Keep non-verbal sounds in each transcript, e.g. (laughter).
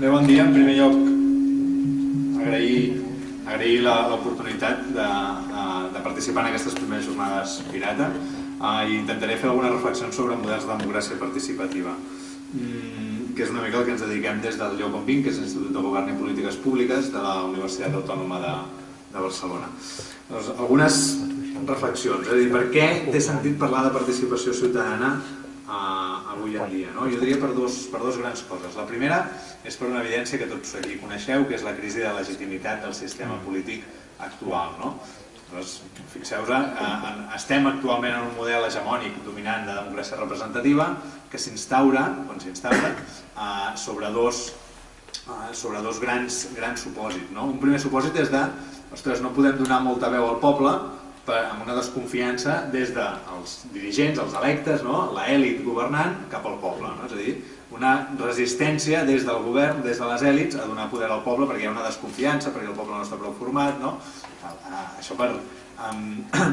Bé, bon dia. En primer lloc, agrair, agrair l'oportunitat de, de participar en aquestes primeres jornades Pirata uh, i intentaré fer algunes reflexions sobre models de democràcia participativa, mm, que és una mica el que ens dediquem des del lloc vinc, que és l'Institut de Govern i Polítiques Públiques de la Universitat Autònoma de, de Barcelona. Doncs, algunes reflexions, és a dir, per què té sentit parlar de participació ciutadana uh, avui en dia. No? Jo diria per dos, per dos grans coses. La primera és per una evidència que tots aquí coneixeu, que és la crisi de legitimitat del sistema polític actual. No? Fixeu-vos, eh, estem actualment en un model hegemònic dominant de democràcia representativa que s'instaura, eh, sobre dos eh, sobre dos grans, grans supòsits. No? Un primer supòsit és de, ostres, no podem donar molta veu al poble amb una desconfiança des dels dirigents, els electes, no? l'èlit governant, cap al poble. No? És a dir, una resistència des del govern, des de les èlits, a donar poder al poble perquè hi ha una desconfiança, perquè el poble no està prou format, no? Això per, um,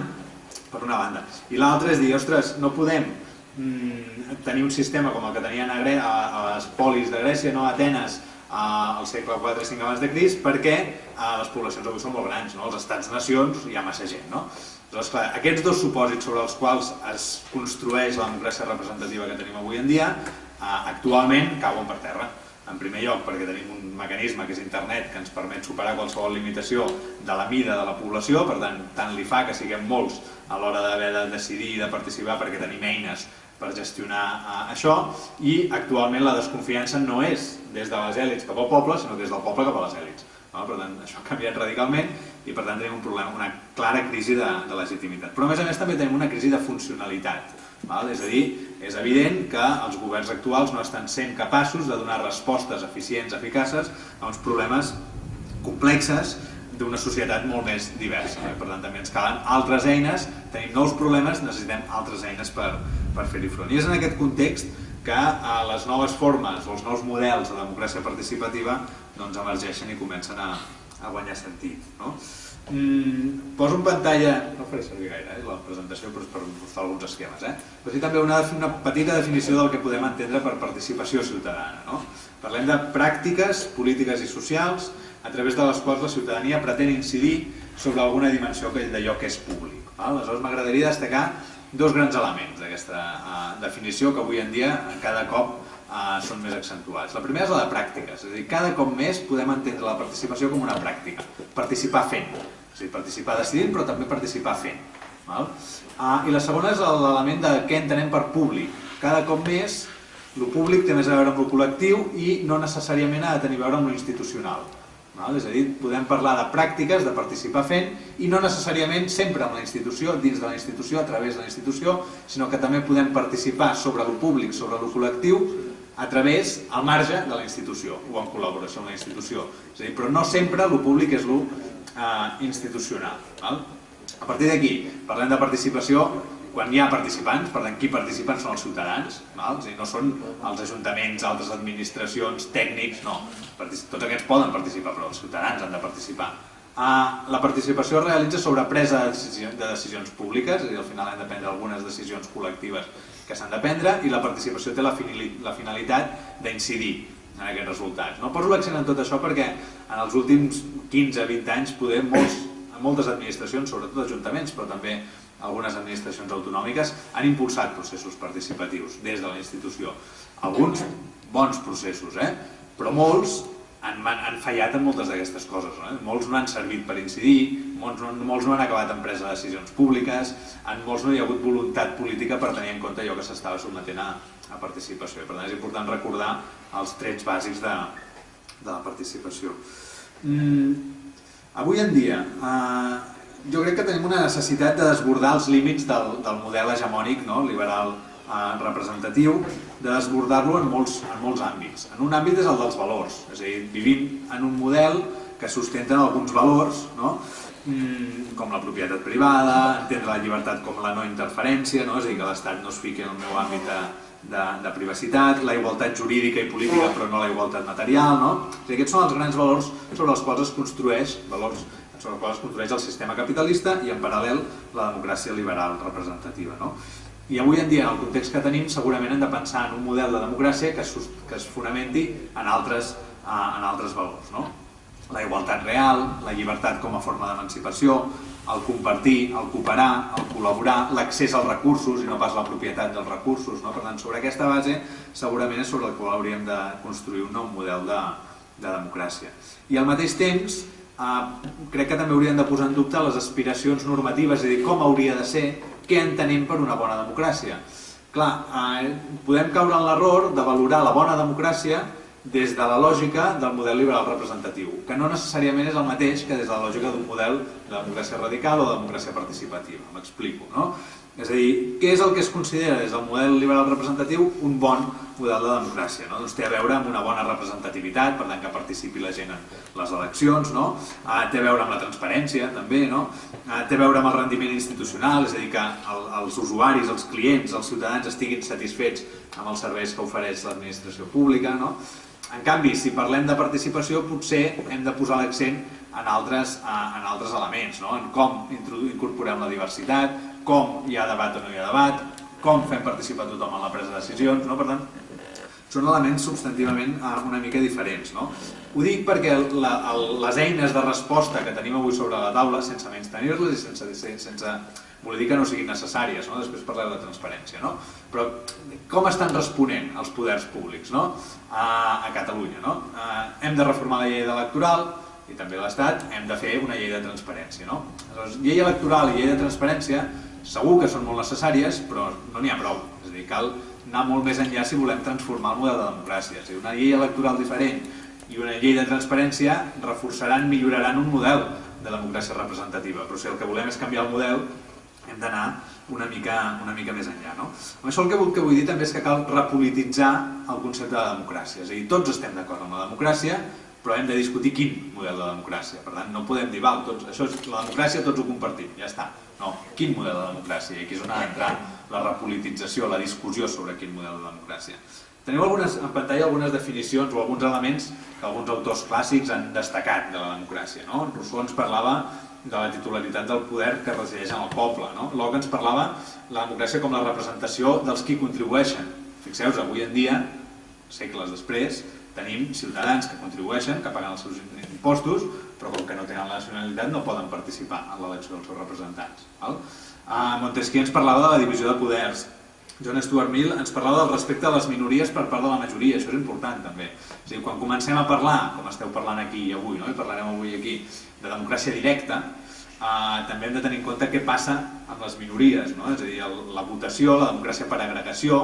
(clears throat) per una banda. I l'altra és dir, ostres, no podem mm, tenir un sistema com el que tenien a, Gre a, a les polis de Grècia, no? a Atenes, al segle IV 5 abans de Crist perquè les poblacions avui són molt grans, no? els estats-nacions hi ha massa gent. No? Llavors, clar, aquests dos supòsits sobre els quals es construeix la democràcia representativa que tenim avui en dia eh, actualment cauen per terra. En primer lloc perquè tenim un mecanisme que és internet que ens permet superar qualsevol limitació de la mida de la població, per tant, tant li fa que siguem molts a l'hora d'haver de decidir i de participar perquè tenim eines per gestionar uh, això i actualment la desconfiança no és des de les èlits cap al poble, sinó des del poble cap a les èlits. Per tant, això ha canviat radicalment i per tant tenim un problema, una clara crisi de, de legitimitat. Però a més a més també tenim una crisi de funcionalitat. Val? És a dir, és evident que els governs actuals no estan sent capaços de donar respostes eficients, eficaces a uns problemes complexes d'una societat molt més diversa. Eh? Per tant, també ens calen altres eines, tenim nous problemes, necessitem altres eines per, per fer-hi front. I és en aquest context que eh, les noves formes, els nous models de democràcia participativa doncs, emergeixen i comencen a, a guanyar sentit. No? Mm, poso en pantalla, no faré servir gaire eh, la presentació però és per mostrar alguns esquemes, eh? però sí també una, una petita definició del que podem entendre per participació ciutadana. No? Parlem de pràctiques polítiques i socials a través de les quals la ciutadania pretén incidir sobre alguna dimensió d'allò que és públic. Val? Aleshores m'agradaria destacar dos grans elements d'aquesta uh, definició que avui en dia cada cop uh, són més accentuats. La primera és la de pràctiques, és a dir, cada cop més podem entendre la participació com una pràctica, participar fent, és a dir, participar decidint però també participar fent. Val? Uh, I la segona és l'element de què entenem per públic. Cada cop més el públic té més a veure amb el col·lectiu i no necessàriament ha de tenir a veure amb l'institucional. És a dir, podem parlar de pràctiques, de participar fent, i no necessàriament sempre amb la institució, dins de la institució, a través de la institució, sinó que també podem participar sobre el públic, sobre el col·lectiu, a través, al marge de la institució, o en col·laboració amb la institució. És a dir, però no sempre el públic és el eh, institucional. Val? A partir d'aquí, parlem de participació, quan hi ha participants, per tant, qui participen són els ciutadans, val? És dir, no són els ajuntaments, altres administracions, tècnics, no. Tots aquests poden participar, però els ciutadans han de participar. Uh, la participació es realitza sobre presa de decisions, de decisions públiques, és a dir, al final hem de prendre algunes decisions col·lectives que s'han de prendre i la participació té la, finalitat d'incidir en aquests resultats. No poso l'accent en tot això perquè en els últims 15-20 anys poder molts, moltes administracions, sobretot ajuntaments, però també algunes administracions autonòmiques, han impulsat processos participatius des de la institució. Alguns bons processos, eh? però molts han, han fallat en moltes d'aquestes coses. Eh? Molts no han servit per incidir, molts no, molts no han acabat en presa de decisions públiques, en molts no hi ha hagut voluntat política per tenir en compte allò que s'estava sotmetent a, a participació. Per tant, és important recordar els trets bàsics de, de la participació. Mm, avui en dia, eh, jo crec que tenim una necessitat de desbordar els límits del, del model hegemònic no? liberal representatiu, de desbordar-lo en, molts, en molts àmbits. En un àmbit és el dels valors, és a dir, vivim en un model que sustenten alguns valors, no? mm, com la propietat privada, entendre la llibertat com la no interferència, no? és a dir, que l'Estat no es fiqui en el meu àmbit de, de, de privacitat, la igualtat jurídica i política però no la igualtat material, no? O sigui, aquests són els grans valors sobre els quals es construeix, valors sobre els quals es construeix el sistema capitalista i en paral·lel la democràcia liberal representativa. No? I avui en dia, en el context que tenim, segurament hem de pensar en un model de democràcia que es, que es fonamenti en altres en altres valors. No? La igualtat real, la llibertat com a forma d'emancipació, el compartir, el cooperar, el col·laborar, l'accés als recursos i no pas la propietat dels recursos. No? Per tant, sobre aquesta base segurament és sobre el qual hauríem de construir un nou model de, de democràcia. I al mateix temps, eh, crec que també hauríem de posar en dubte les aspiracions normatives, és a dir, com hauria de ser, què entenem per una bona democràcia. Clar, eh, podem caure en l'error de valorar la bona democràcia des de la lògica del model liberal representatiu, que no necessàriament és el mateix que des de la lògica d'un model de democràcia radical o de democràcia participativa. M'explico, no? És a dir, què és el que es considera des del model liberal representatiu un bon model de democràcia? No? Doncs té a veure amb una bona representativitat, per tant que participi la gent en les eleccions, no? Ah, té a veure amb la transparència també, no? Ah, té a veure amb el rendiment institucional, és a dir, que el, els usuaris, els clients, els ciutadans estiguin satisfets amb els serveis que ofereix l'administració pública, no? En canvi, si parlem de participació, potser hem de posar l'accent en altres, en altres elements, no? en com incorporem la diversitat, com hi ha debat o no hi ha debat, com fem participar tothom en la presa de decisions, no? per tant, són elements substantivament eh, una mica diferents. No? Ho dic perquè la, el, les eines de resposta que tenim avui sobre la taula, sense menys tenir-les i sense, sense voler dir que no siguin necessàries, no? després parlem de transparència, no? però com estan responent els poders públics no? a, a Catalunya? No? A, hem de reformar la llei electoral i també l'Estat, hem de fer una llei de transparència. No? Aleshores, llei electoral i llei de transparència segur que són molt necessàries, però no n'hi ha prou. És a dir, cal anar molt més enllà si volem transformar el model de democràcia. És a dir, una llei electoral diferent i una llei de transparència reforçaran, milloraran un model de democràcia representativa. Però si el que volem és canviar el model, hem d'anar una mica, una mica més enllà. No? Amb això el que, vull, que vull dir també és que cal repolititzar el concepte de democràcia. És a dir, tots estem d'acord amb la democràcia, però hem de discutir quin model de democràcia. Per tant, no podem dir, val, tots, això és la democràcia, tots ho compartim, ja està. No, quin model de democràcia? I aquí és on ha d'entrar la repolitització, la discussió sobre quin model de democràcia. Teniu algunes, en pantalla algunes definicions o alguns elements que alguns autors clàssics han destacat de la democràcia. No? Rousseau ens parlava de la titularitat del poder que resideix en el poble. No? Locke ens parlava la democràcia com la representació dels qui contribueixen. Fixeu-vos, avui en dia, segles després, tenim ciutadans que contribueixen, que paguen els seus impostos, però com que no tenen la nacionalitat no poden participar en l'elecció dels seus representants. Val? Uh, Montesquieu ens parlava de la divisió de poders. John Stuart Mill ens parlava del respecte a les minories per part de la majoria, això és important també. És dir, quan comencem a parlar, com esteu parlant aquí avui, no? i parlarem avui aquí, de democràcia directa, eh, també hem de tenir en compte què passa amb les minories, no? és a dir, el, la votació, la democràcia per agregació,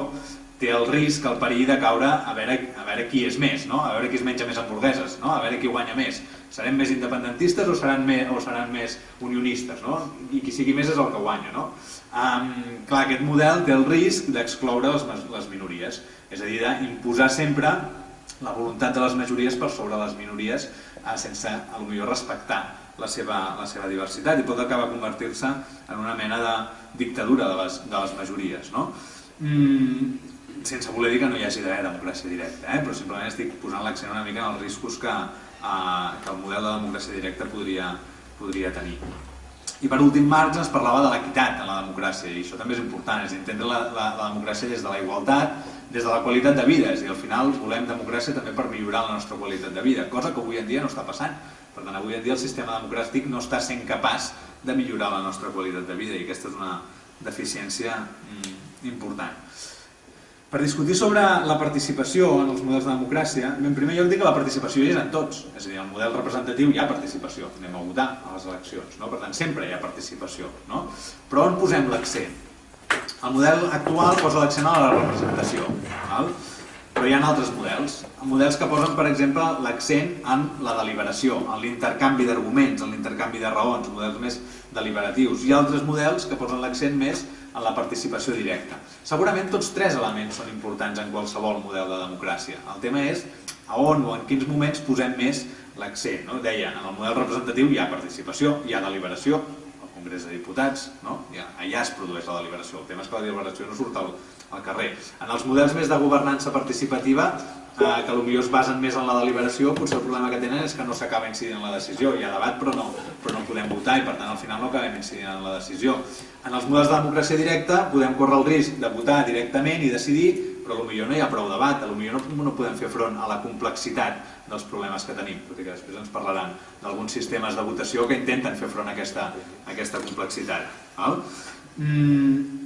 té el risc, el perill de caure a veure, a veure qui és més, no? a veure qui es menja més hamburgueses, no? a veure qui guanya més. Serem més independentistes o seran més, o seran més unionistes? No? I qui sigui més és el que guanya. No? Um, clar, aquest model té el risc d'excloure les, les minories, és a dir, d'imposar sempre la voluntat de les majories per sobre les minories eh, sense, a lo millor, respectar la seva, la seva diversitat i pot acabar convertir-se en una mena de dictadura de les, de les majories. No? Mm, sense voler dir que no hi hagi d'haver democràcia directa, eh? però simplement estic posant l'accent una mica en els riscos que, eh, que el model de democràcia directa podria, podria tenir. I per últim, Marx ens parlava de l'equitat en la democràcia, i això també és important, és entendre la, la, la democràcia des de la igualtat, des de la qualitat de vida, és dir, al final volem democràcia també per millorar la nostra qualitat de vida, cosa que avui en dia no està passant. Per tant, avui en dia el sistema democràtic no està sent capaç de millorar la nostra qualitat de vida i aquesta és una deficiència mm, important. Per discutir sobre la participació en els models de democràcia, en primer lloc dic que la participació hi és en tots. És a dir, en el model representatiu hi ha participació, anem a votar a les eleccions, no? per tant sempre hi ha participació. No? Però on posem l'accent? El model actual posa l'accent a la representació. Val? Però hi ha altres models, models que posen, per exemple, l'accent en la deliberació, en l'intercanvi d'arguments, en l'intercanvi de raons, models més deliberatius, i altres models que posen l'accent més en la participació directa. Segurament tots tres elements són importants en qualsevol model de democràcia. El tema és a on o en quins moments posem més l'accent. No? Deia, en el model representatiu hi ha participació, hi ha deliberació, al Congrés de Diputats, no? allà es produeix la deliberació. El tema és que la deliberació no surt al, al carrer. En els models més de governança participativa, eh, que potser es basen més en la deliberació, potser el problema que tenen és que no s'acaba incidint en la decisió. Hi ha debat però no, però no podem votar i per tant al final no acabem incidint en la decisió. En els models de democràcia directa podem córrer el risc de votar directament i decidir, però potser no hi ha prou debat, potser no, no podem fer front a la complexitat dels problemes que tenim, tot i que després ens parlaran d'alguns sistemes de votació que intenten fer front a aquesta, a aquesta complexitat. Val? Mm,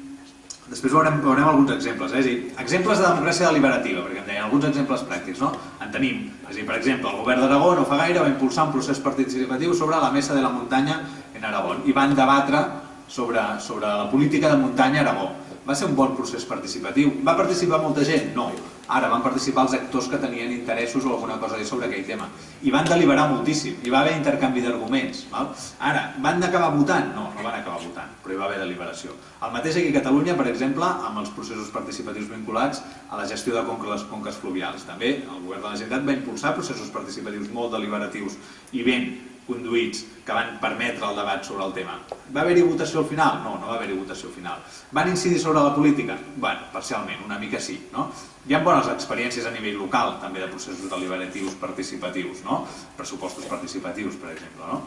després veurem, veurem alguns exemples, eh? és dir, exemples de democràcia deliberativa, perquè em deien alguns exemples pràctics, no? En tenim, és dir, per exemple, el govern d'Aragó no fa gaire va impulsar un procés participatiu sobre la mesa de la muntanya en Aragó i van debatre sobre, sobre la política de muntanya a Aragó. Va ser un bon procés participatiu. Va participar molta gent? No. Ara van participar els actors que tenien interessos o alguna cosa sobre aquell tema. I van deliberar moltíssim, hi va haver intercanvi d'arguments. Ara, van acabar votant? No, no van acabar votant, però hi va haver deliberació. El mateix aquí a Catalunya, per exemple, amb els processos participatius vinculats a la gestió de les conques fluvials. També el govern de la Generalitat va impulsar processos participatius molt deliberatius i ben conduïts que van permetre el debat sobre el tema. Va haver-hi votació al final? No, no va haver-hi votació al final. Van incidir sobre la política? bueno, parcialment, una mica sí. No? Hi ha bones experiències a nivell local, també de processos deliberatius participatius, no? pressupostos participatius, per exemple. No?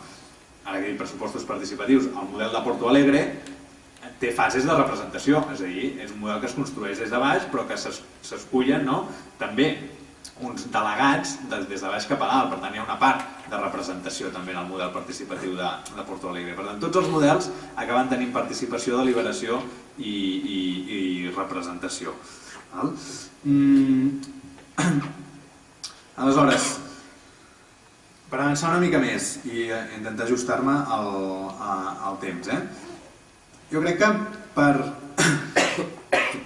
Ara que pressupostos participatius, el model de Porto Alegre té fases de representació, és a dir, és un model que es construeix des de baix, però que s'escullen no? també uns delegats des de baix cap a dalt, per tant hi ha una part de representació també en el model participatiu de, de Porto Alegre. Per tant, tots els models acaben tenint participació, deliberació i, i, i representació. Val? Mm. (clears throat) Aleshores, per avançar una mica més i intentar ajustar-me al, al temps, eh? jo crec que per,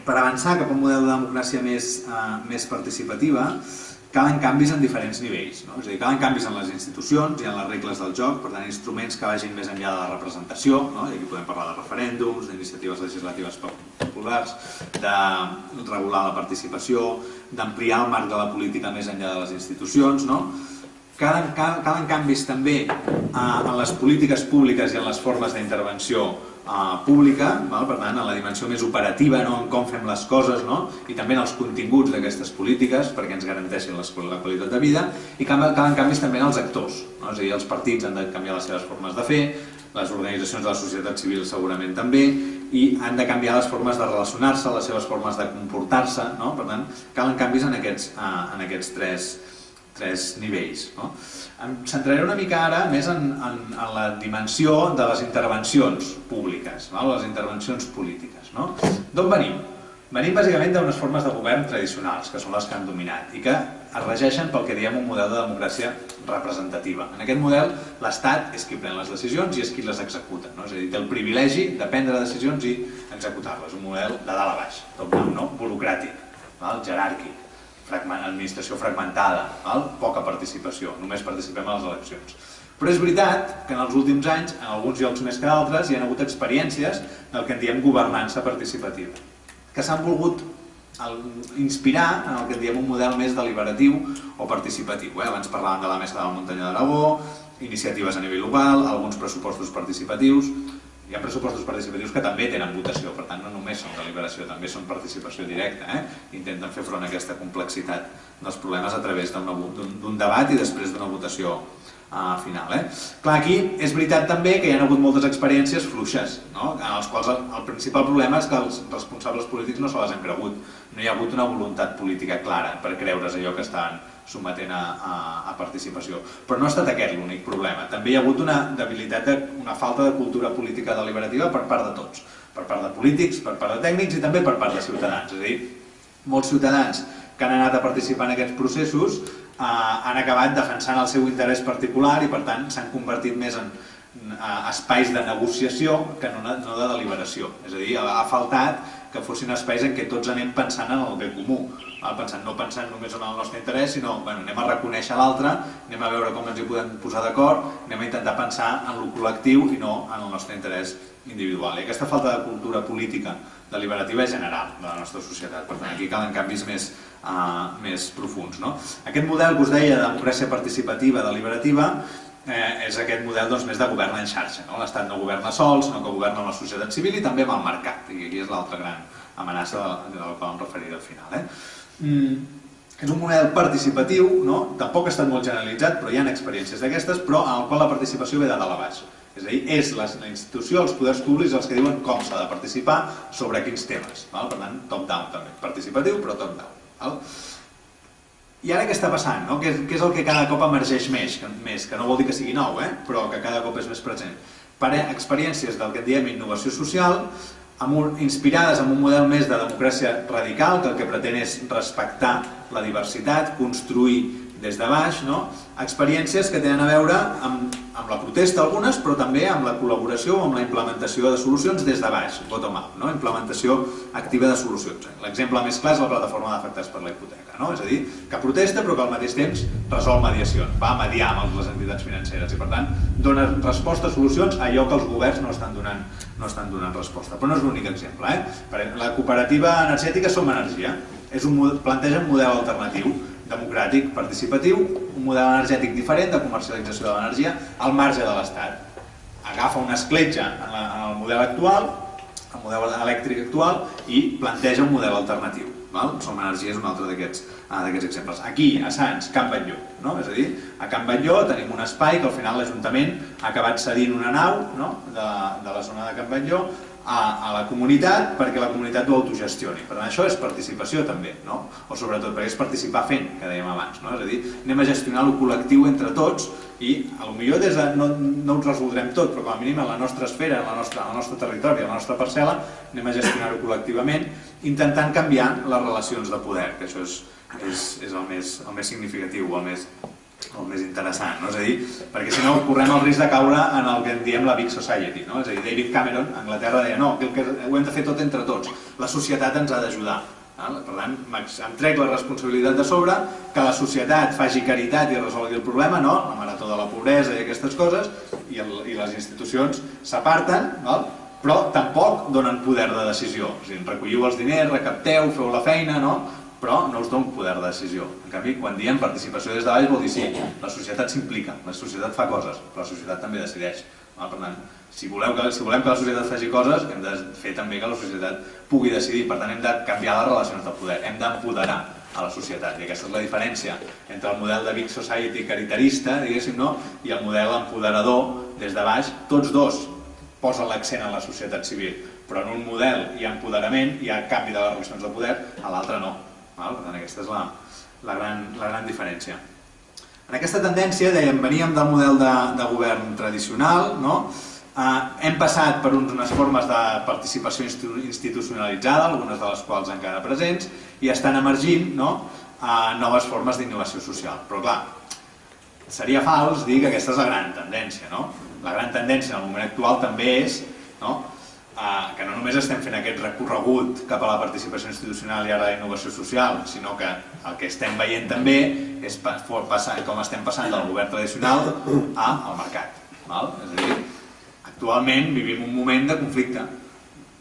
per avançar cap a un model de democràcia més, uh, més participativa calen canvis en diferents nivells. No? És a dir, calen canvis en les institucions i en les regles del joc, per tant, instruments que vagin més enllà de la representació, no? i aquí podem parlar de referèndums, d'iniciatives legislatives populars, de regular la participació, d'ampliar el marc de la política més enllà de les institucions, no? Calen, calen canvis també eh, en les polítiques públiques i en les formes d'intervenció uh, pública, val? per tant, en la dimensió més operativa, no? en com fem les coses, no? i també en els continguts d'aquestes polítiques perquè ens garanteixin la qualitat de vida, i calen canvis també en els actors, és a dir, els partits han de canviar les seves formes de fer, les organitzacions de la societat civil segurament també, i han de canviar les formes de relacionar-se, les seves formes de comportar-se, no? per tant, calen canvis en aquests, uh, en aquests tres, tres nivells. No? Em centraré una mica ara més en, en, en la dimensió de les intervencions públiques, no? les intervencions polítiques. No? D'on venim? Venim bàsicament d'unes formes de govern tradicionals, que són les que han dominat, i que es regeixen pel que diem un model de democràcia representativa. En aquest model, l'Estat és qui pren les decisions i és qui les executa. No? És a dir, té el privilegi de prendre decisions i executar-les. Un model de dalt a baix, top-down, no? burocràtic, val? jeràrquic administració fragmentada, val? poca participació, només participem a les eleccions. Però és veritat que en els últims anys, en alguns llocs més que d'altres, hi ha hagut experiències del que en diem governança participativa, que s'han volgut inspirar en el que en diem un model més deliberatiu o participatiu. Eh? Abans parlàvem de la Mesa de la Muntanya d'Aragó, iniciatives a nivell local, alguns pressupostos participatius, hi ha pressupostos participatius que també tenen votació, per tant no només són deliberació, també són participació directa. Eh? Intenten fer front a aquesta complexitat dels problemes a través d'un debat i després d'una votació uh, final. Eh? Clar, aquí és veritat també que hi ha hagut moltes experiències fluixes, no? en les quals el, el principal problema és que els responsables polítics no se les han cregut. No hi ha hagut una voluntat política clara per creure's allò que estan sometent a, a, a participació. Però no ha estat aquest l'únic problema. També hi ha hagut una debilitat, de, una falta de cultura política deliberativa per part de tots. Per part de polítics, per part de tècnics i també per part de ciutadans. És a dir, molts ciutadans que han anat a participar en aquests processos eh, han acabat defensant el seu interès particular i per tant s'han convertit més en eh, espais de negociació que no, no de deliberació. És a dir, ha faltat que fossin espais en què tots anem pensant en el bé comú, pensant, no pensant només en el nostre interès, sinó bueno, anem a reconèixer l'altre, anem a veure com ens hi podem posar d'acord, anem a intentar pensar en el col·lectiu i no en el nostre interès individual. I aquesta falta de cultura política deliberativa és general de la nostra societat, per tant aquí calen canvis més, uh, més profuns. No? Aquest model que us deia de democràcia participativa deliberativa eh, és aquest model doncs, més de govern en xarxa. No? L'Estat no governa sols, no que governa amb la societat civil i també amb el mercat. I aquí és l'altra gran amenaça de la qual em referiré al final. Eh? Mm, és un model participatiu, no? tampoc ha estat molt generalitzat, però hi ha experiències d'aquestes, però en el qual la participació ve de dalt a baix. És a dir, és la, la institució, els poders públics els que diuen com s'ha de participar sobre quins temes. Val? Per tant, top-down també. Participatiu, però top-down. I ara què està passant? No? Què, què és el que cada cop emergeix més? Que, més? que no vol dir que sigui nou, eh? però que cada cop és més present. Per experiències del que en diem innovació social, amb un, inspirades en un model més de democràcia radical, que el que pretén és respectar la diversitat, construir des de baix, no? experiències que tenen a veure amb, amb la protesta algunes, però també amb la col·laboració o amb la implementació de solucions des de baix, bottom-up, no? implementació activa de solucions. L'exemple més clar és la plataforma d'afectats per la hipoteca, no? és a dir, que protesta però que al mateix temps resol mediació, va mediar amb les entitats financeres i per tant dona resposta a solucions a allò que els governs no estan donant, no estan donant resposta. Però no és l'únic exemple. Eh? La cooperativa energètica Som Energia és un, planteja un model alternatiu democràtic, participatiu, un model energètic diferent de comercialització de l'energia al marge de l'Estat. Agafa una escletxa en, la, en el model actual, el model elèctric actual, i planteja un model alternatiu. Val? Som Energia és un altre d'aquests uh, exemples. Aquí, a Sants, Camp Batlló. No? És a dir, a Camp Batlló tenim un espai que al final l'Ajuntament ha acabat cedint una nau no? de, de la zona de Camp Batlló a, a la comunitat perquè la comunitat ho autogestioni. Per tant, això és participació també, no? o sobretot perquè és participar fent, que dèiem abans. No? És a dir, anem a gestionar el col·lectiu entre tots i a lo millor des de, no, no ho resoldrem tot, però com a mínim en la nostra esfera, en la nostra, el nostre territori, en la nostra parcel·la, anem a gestionar-ho col·lectivament, intentant canviar les relacions de poder, que això és, és, és el, més, el més significatiu, el més el més interessant, no? és a dir, perquè si no correm el risc de caure en el que en diem la Big Society, no? és a dir, David Cameron a Anglaterra deia no, que, que ho hem de fer tot entre tots, la societat ens ha d'ajudar, per tant, em trec la responsabilitat de sobre, que la societat faci caritat i resolgui el problema, no? la marató de la pobresa i aquestes coses, i, el, i les institucions s'aparten, però tampoc donen poder de decisió. O sigui, recolliu els diners, recapteu, feu la feina, no? Però no us dono poder de decisió. En canvi, quan diem participació des de baix vol dir sí, la societat s'implica, la societat fa coses, però la societat també decideix. Per tant, si, voleu que, si volem que la societat faci coses, hem de fer també que la societat pugui decidir. Per tant, hem de canviar les relacions de poder, hem d'empoderar a la societat. I aquesta és la diferència entre el model de Big Society caritarista, diguéssim, no? i el model empoderador des de baix. Tots dos posen l'accent en la societat civil, però en un model hi ha empoderament, hi ha canvi de les relacions de poder, a l'altre no. Per tant, aquesta és la, la, gran, la gran diferència. En aquesta tendència, dèiem, veníem del model de, de govern tradicional, no? eh, hem passat per unes formes de participació institucionalitzada, algunes de les quals encara presents, i estan emergint no? eh, noves formes d'innovació social. Però clar, seria fals dir que aquesta és la gran tendència. No? La gran tendència en el moment actual també és no? Que no només estem fent aquest recorregut cap a la participació institucional i ara la innovació social, sinó que el que estem veient també és passar, com estem passant del govern tradicional al mercat. Val? És a dir, actualment vivim un moment de conflicte,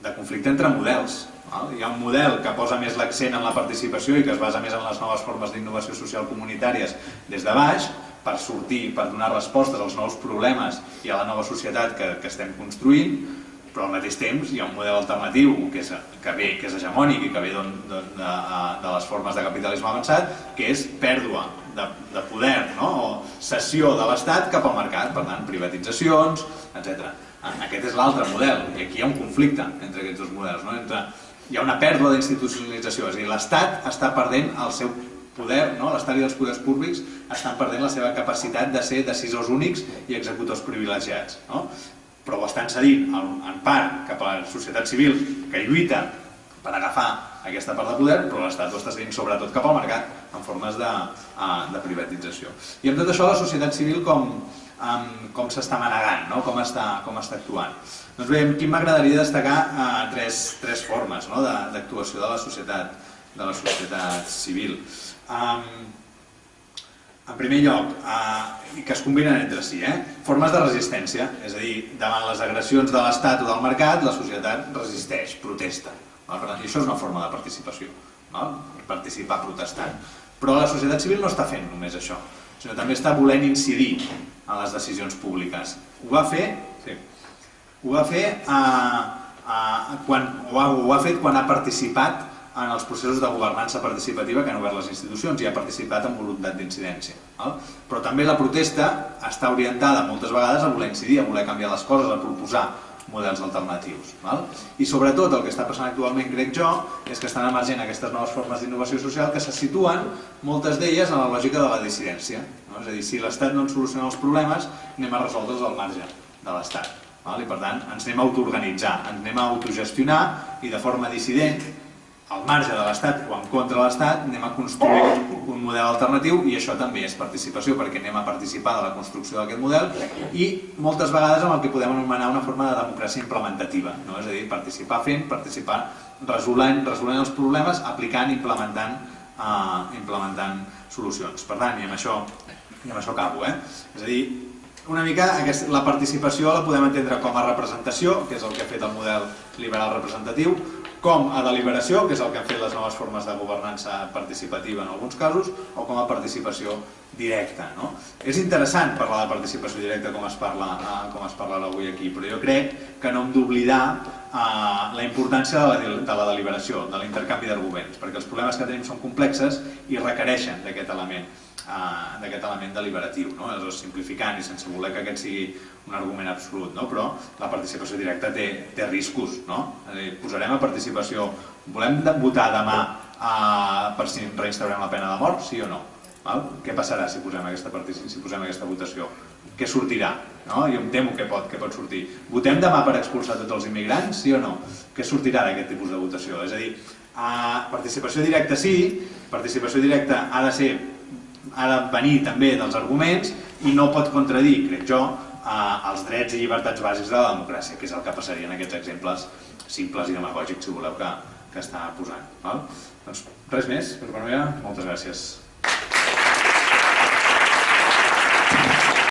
de conflicte entre models. Val? Hi ha un model que posa més l'accent en la participació i que es basa més en les noves formes d'innovació social comunitàries des de baix, per sortir, per donar respostes als nous problemes i a la nova societat que, que estem construint, però al mateix temps hi ha un model alternatiu que és, que ve, que és hegemònic i que ve de, de, de, de les formes de capitalisme avançat, que és pèrdua de, de poder no? o cessió de l'Estat cap al mercat, per tant, privatitzacions, etc. Aquest és l'altre model, i aquí hi ha un conflicte entre aquests dos models. No? Entre, hi ha una pèrdua d'institucionalització, és a dir, l'Estat està perdent el seu poder, no? l'Estat i els poders públics estan perdent la seva capacitat de ser decisors únics i executors privilegiats. No? Però ho estan cedint en part cap a la societat civil que lluita per agafar aquesta part de poder, però l'Estat ho està cedint sobretot cap al mercat en formes de, de privatització. I amb tot això la societat civil com, com s'està manegant, no? com, està, com està actuant. Doncs bé, aquí m'agradaria destacar eh, tres, tres formes no? d'actuació de, de la societat de la societat civil. Um, en primer lloc, eh, que es combinen entre si, eh? formes de resistència, és a dir, davant les agressions de l'Estat o del mercat, la societat resisteix, protesta. Per tant, això és una forma de participació, val? participar protestant. Però la societat civil no està fent només això, sinó també està volent incidir en les decisions públiques. Ho va fer, sí, ho va fer eh, eh, quan, ho ha, ho ha fet quan ha participat en els processos de governança participativa que han obert les institucions i ha participat amb voluntat d'incidència. Però també la protesta està orientada moltes vegades a voler incidir, a voler canviar les coses, a proposar models alternatius. Val? I sobretot el que està passant actualment, crec jo, és que estan emergent aquestes noves formes d'innovació social que se situen, moltes d'elles, en la lògica de la dissidència. No? És a dir, si l'Estat no ens soluciona els problemes, anem a resoldre'ls al marge de l'Estat. I per tant, ens anem a autoorganitzar, ens anem a autogestionar i de forma dissident al marge de l'Estat o en contra de l'Estat anem a construir un model alternatiu i això també és participació perquè anem a participar de la construcció d'aquest model i moltes vegades amb el que podem anomenar una forma de democràcia implementativa, no? és a dir, participar fent, participar resolent, resolent els problemes, aplicant, implementant, uh, implementant solucions. Per tant, i amb això, i amb això acabo, eh? és a dir, una mica aquesta, la participació la podem entendre com a representació, que és el que ha fet el model liberal representatiu, com a deliberació, que és el que han fet les noves formes de governança participativa en alguns casos, o com a participació directa. No? És interessant parlar de participació directa com es parla, eh, com es parla avui aquí, però jo crec que no hem d'oblidar eh, la importància de la, de la deliberació, de l'intercanvi d'arguments, perquè els problemes que tenim són complexes i requereixen d'aquest element d'aquest element deliberatiu, no? és simplificant i sense voler que aquest sigui un argument absolut, no? però la participació directa té, té riscos. No? dir, posarem a participació, volem votar demà eh, per si reinstaurem la pena de mort, sí o no? Val? Què passarà si posem aquesta, si posem aquesta votació? Què sortirà? No? Jo em temo que pot, que pot sortir. Votem demà per expulsar tots els immigrants, sí o no? Què sortirà d'aquest tipus de votació? És a dir, eh, participació directa sí, participació directa ha de ser ha de venir també dels arguments i no pot contradir, crec jo, eh, els drets i llibertats bàsics de la democràcia, que és el que passaria en aquests exemples simples i demagògics, si voleu, que, que està posant. Val? Doncs res més, per part meva, moltes gràcies.